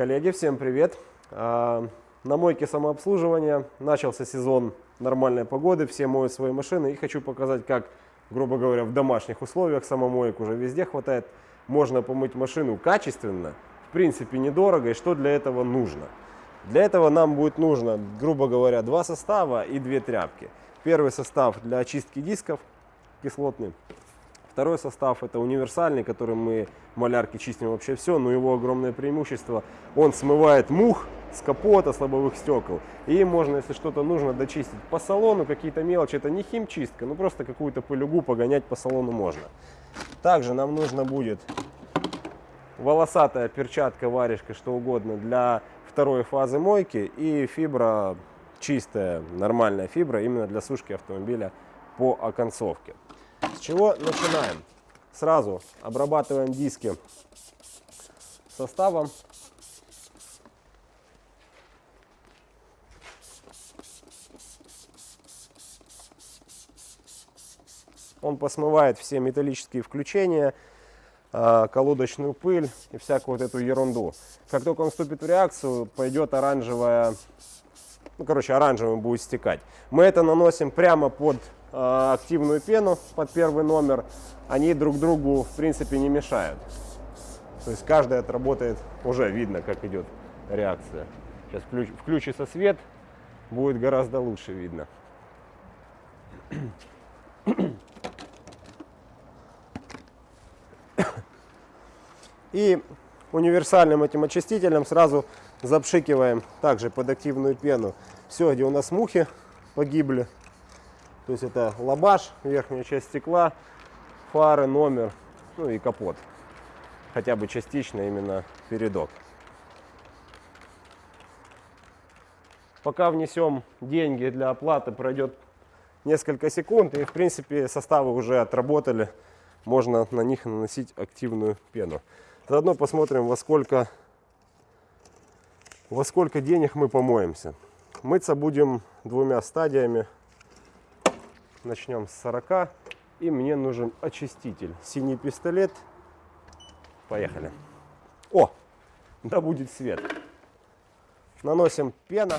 Коллеги, всем привет! А, на мойке самообслуживания начался сезон нормальной погоды, все моют свои машины и хочу показать, как, грубо говоря, в домашних условиях самомоек уже везде хватает, можно помыть машину качественно, в принципе недорого и что для этого нужно. Для этого нам будет нужно, грубо говоря, два состава и две тряпки. Первый состав для очистки дисков кислотный, Второй состав это универсальный, которым мы малярки чистим вообще все, но его огромное преимущество, он смывает мух с капота, с лобовых стекол. И можно, если что-то нужно, дочистить по салону, какие-то мелочи, это не химчистка, ну просто какую-то пылюгу погонять по салону можно. Также нам нужно будет волосатая перчатка, варежка, что угодно для второй фазы мойки и фибра чистая, нормальная фибра именно для сушки автомобиля по оконцовке. С чего начинаем? Сразу обрабатываем диски составом. Он посмывает все металлические включения, а, колодочную пыль и всякую вот эту ерунду. Как только он вступит в реакцию, пойдет оранжевая, ну, короче, оранжевым будет стекать. Мы это наносим прямо под активную пену под первый номер, они друг другу в принципе не мешают. То есть каждый отработает, уже видно, как идет реакция. Сейчас включ, включится свет, будет гораздо лучше видно. И универсальным этим очистителем сразу запшикиваем также под активную пену. Все, где у нас мухи погибли, то есть это лабаш, верхняя часть стекла, фары, номер, ну и капот. Хотя бы частично именно передок. Пока внесем деньги для оплаты, пройдет несколько секунд, и в принципе составы уже отработали. Можно на них наносить активную пену. Заодно посмотрим, во сколько, во сколько денег мы помоемся. Мыться будем двумя стадиями. Начнем с 40. И мне нужен очиститель. Синий пистолет. Поехали. О, да будет свет. Наносим пена.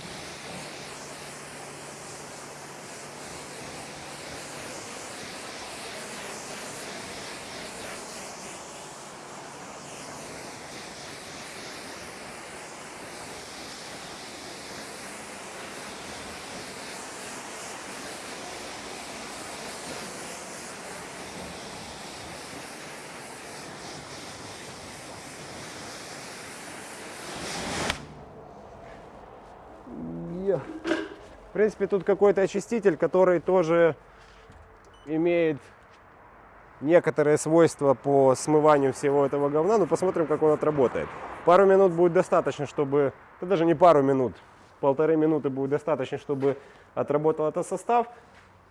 Принципе, тут какой-то очиститель, который тоже имеет некоторые свойства по смыванию всего этого говна. Ну, посмотрим, как он отработает. Пару минут будет достаточно, чтобы... Да даже не пару минут, полторы минуты будет достаточно, чтобы отработал этот состав.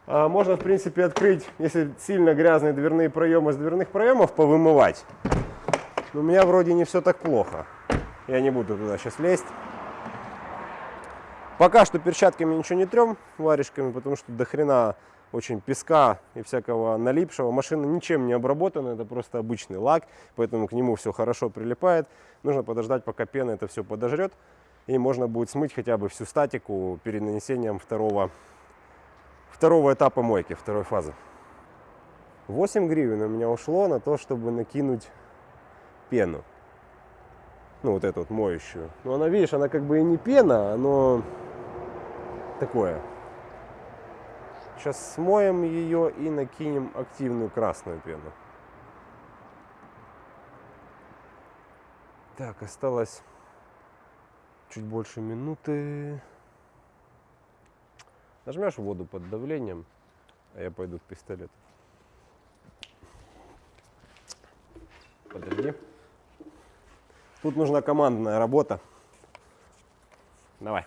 А можно, в принципе, открыть, если сильно грязные дверные проемы с дверных проемов, повымывать. Но у меня вроде не все так плохо. Я не буду туда сейчас лезть. Пока что перчатками ничего не трем, варежками, потому что до хрена очень песка и всякого налипшего. Машина ничем не обработана, это просто обычный лак, поэтому к нему все хорошо прилипает. Нужно подождать, пока пена это все подожрет, и можно будет смыть хотя бы всю статику перед нанесением второго, второго этапа мойки, второй фазы. 8 гривен у меня ушло на то, чтобы накинуть пену. Ну, вот эту вот моющую. Но она, видишь, она как бы и не пена, но такое. Сейчас смоем ее и накинем активную красную пену. Так, осталось чуть больше минуты. Нажмешь воду под давлением, а я пойду к пистолету. Подожди. Тут нужна командная работа. Давай.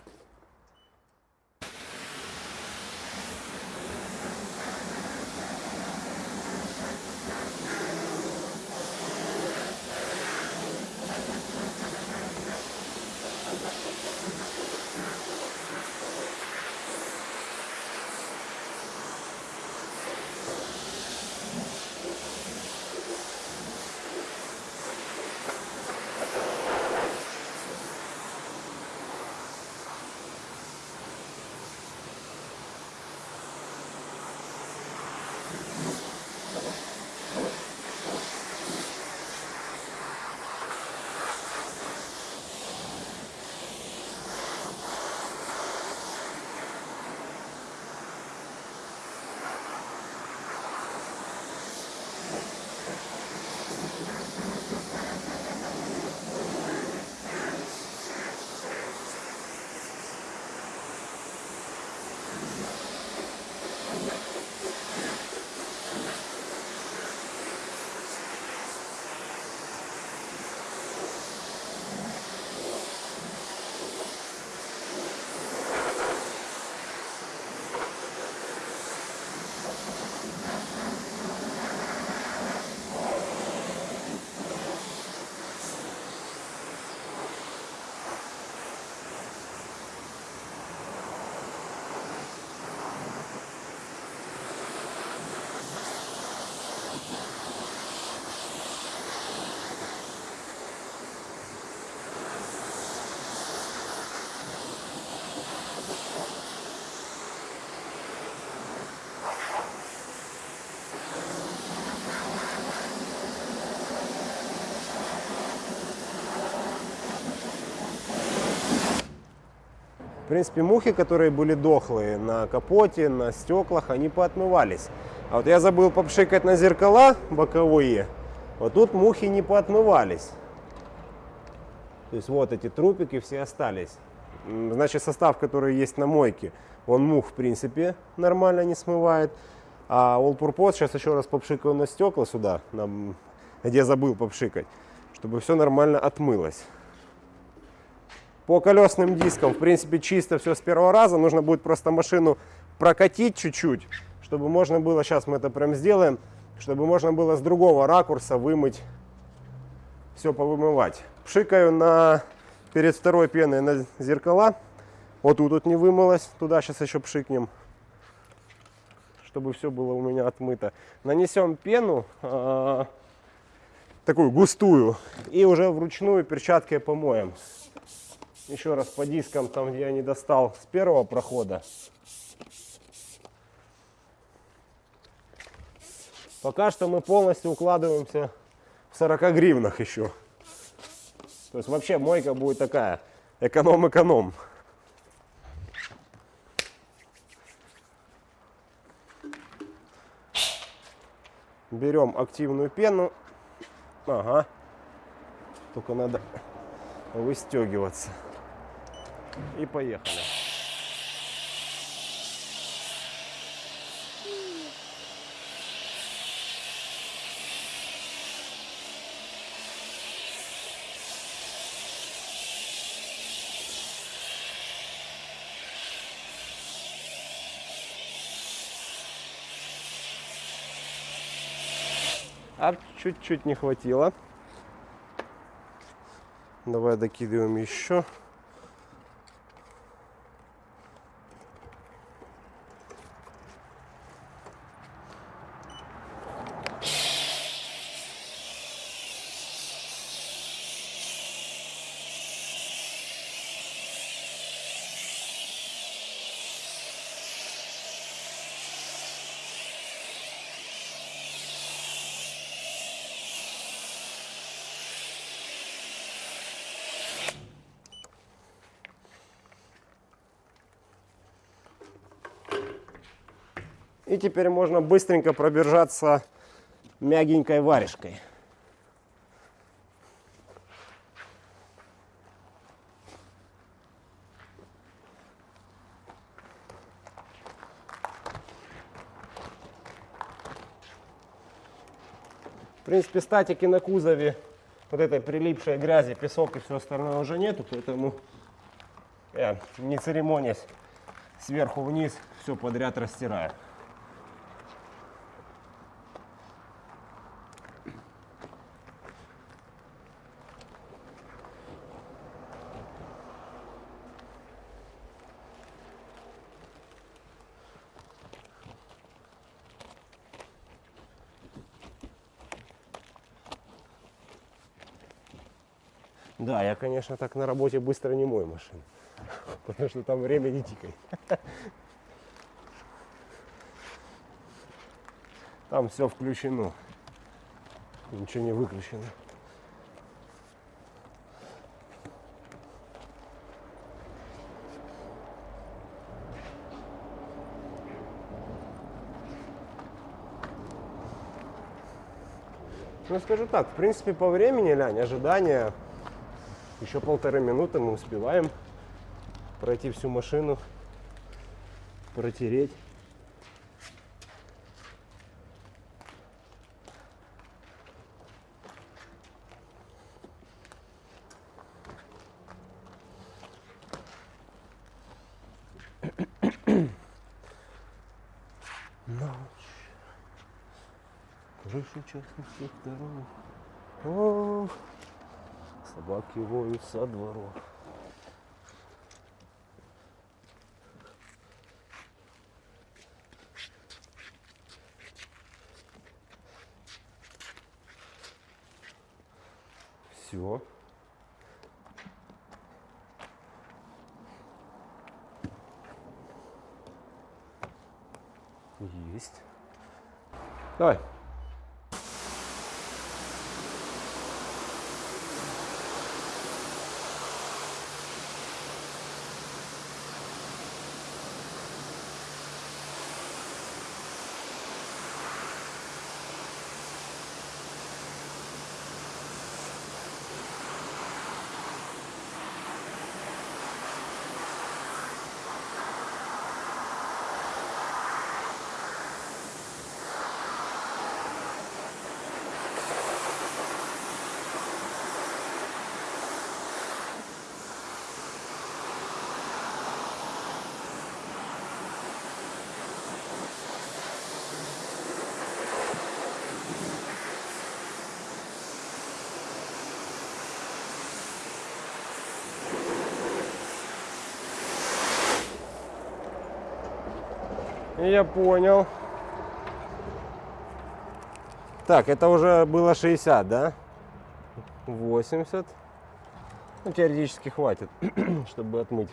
В принципе, мухи, которые были дохлые на капоте, на стеклах, они поотмывались. А вот я забыл попшикать на зеркала боковые. Вот тут мухи не поотмывались. То есть вот эти трупики все остались. Значит, состав, который есть на мойке, он мух, в принципе, нормально не смывает. А All Purpose, сейчас еще раз попшикаю на стекла сюда, на, где забыл попшикать, чтобы все нормально отмылось. По колесным дискам, в принципе, чисто все с первого раза. Нужно будет просто машину прокатить чуть-чуть, чтобы можно было, сейчас мы это прям сделаем, чтобы можно было с другого ракурса вымыть, все повымывать. Пшикаю на, перед второй пеной на зеркала. Вот тут вот не вымылось, туда сейчас еще пшикнем, чтобы все было у меня отмыто. Нанесем пену, э, такую густую, и уже вручную перчаткой помоем. Еще раз по дискам, там где я не достал с первого прохода. Пока что мы полностью укладываемся в 40 гривнах еще. То есть вообще мойка будет такая, эконом-эконом. Берем активную пену. Ага. Только надо выстегиваться. И поехали. А чуть-чуть не хватило. Давай докидываем еще. И теперь можно быстренько пробежаться мягенькой варежкой. В принципе, статики на кузове, вот этой прилипшей грязи, песок и все остальное уже нету, поэтому я не церемонясь сверху вниз все подряд растираю. Да, я, конечно, так на работе быстро не мою машину, потому что там время не тикает. Там все включено, ничего не выключено. Ну, скажу так, в принципе, по времени, Лянь, ожидания еще полторы минуты мы успеваем пройти всю машину, протереть. Крышу частных секторов. О, собаки воют со двору. Все. Есть. Давай. Я понял. Так, это уже было 60, да? 80. Ну, теоретически хватит, чтобы отмыть.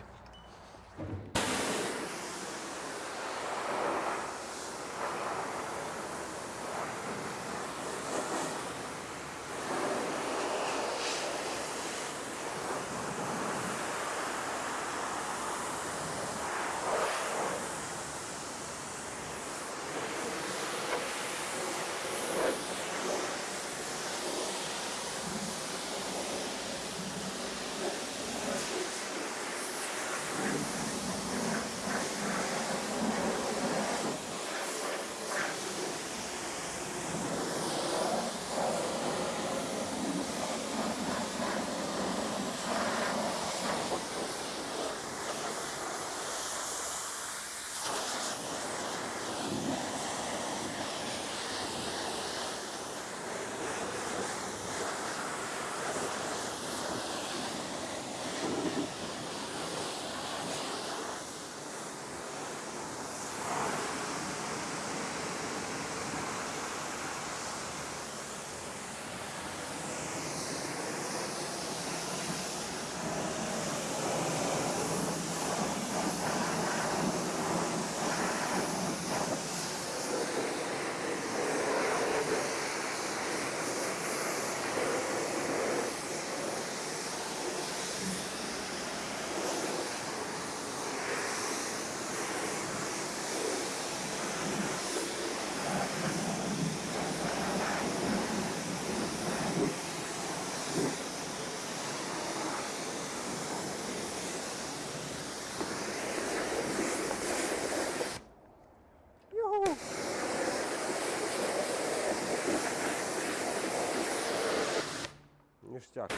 Ништяк.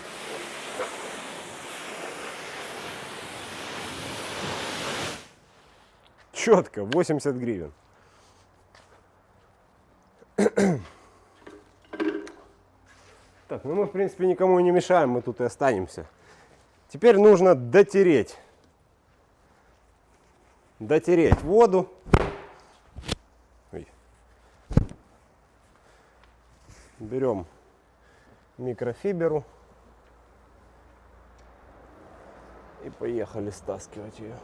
Четко, 80 гривен. Так, ну мы в принципе никому не мешаем, мы тут и останемся. Теперь нужно дотереть. Дотереть воду. Ой. Берем микрофиберу и поехали стаскивать ее.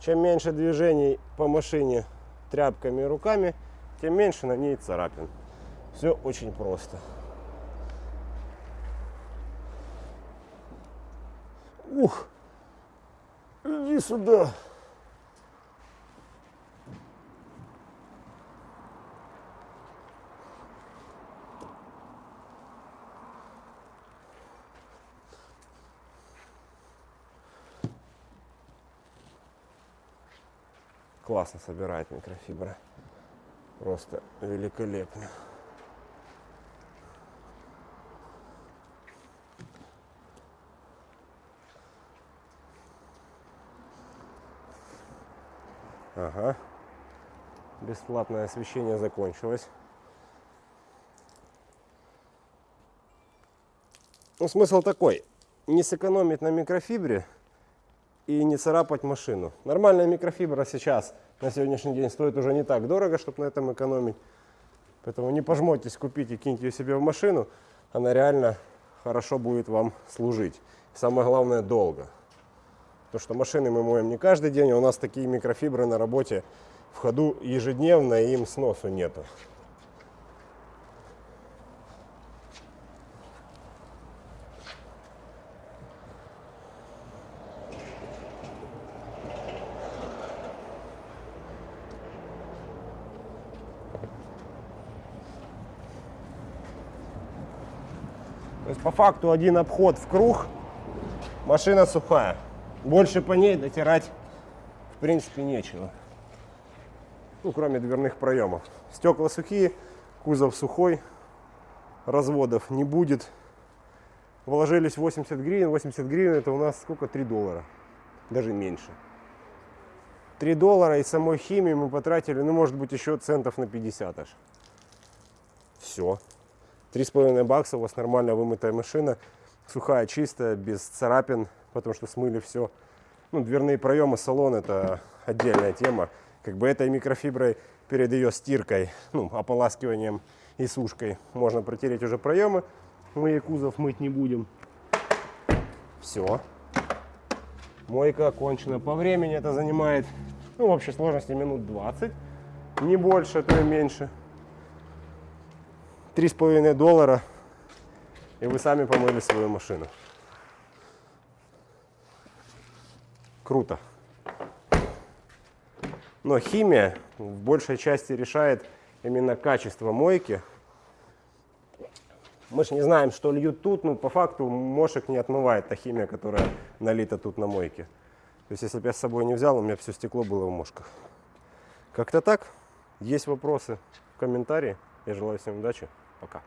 Чем меньше движений по машине тряпками и руками, тем меньше на ней царапин. Все очень просто. Сюда. Классно собирает микрофибра. Просто великолепно. Ага. Бесплатное освещение закончилось. Ну, смысл такой. Не сэкономить на микрофибре и не царапать машину. Нормальная микрофибра сейчас на сегодняшний день стоит уже не так дорого, чтобы на этом экономить. Поэтому не пожмотесь, купите, киньте ее себе в машину. Она реально хорошо будет вам служить. Самое главное, долго. Потому что машины мы моем не каждый день, а у нас такие микрофибры на работе в ходу ежедневно, и им сносу нету. То есть по факту один обход в круг, машина сухая. Больше по ней дотирать в принципе нечего. Ну, кроме дверных проемов. Стекла сухие, кузов сухой, разводов не будет. Вложились 80 гривен. 80 гривен это у нас сколько? 3 доллара. Даже меньше. 3 доллара и самой химии мы потратили, ну, может быть, еще центов на 50 аж. Все. 3,5 бакса, у вас нормально вымытая машина, сухая, чистая, без царапин, потому что смыли все. Ну, дверные проемы, салон это отдельная тема. Как бы этой микрофиброй перед ее стиркой, ну, ополаскиванием и сушкой можно протереть уже проемы. Мы и кузов мыть не будем. Все. Мойка окончена. По времени это занимает, ну, в общей сложности минут 20. Не больше, то и меньше. Три с половиной доллара. И вы сами помыли свою машину. Круто. Но химия в большей части решает именно качество мойки. Мы же не знаем, что льют тут, но по факту мошек не отмывает та химия, которая налита тут на мойке. То есть, если бы я с собой не взял, у меня все стекло было в мошках. Как-то так. Есть вопросы в комментарии. Я желаю всем удачи. Пока.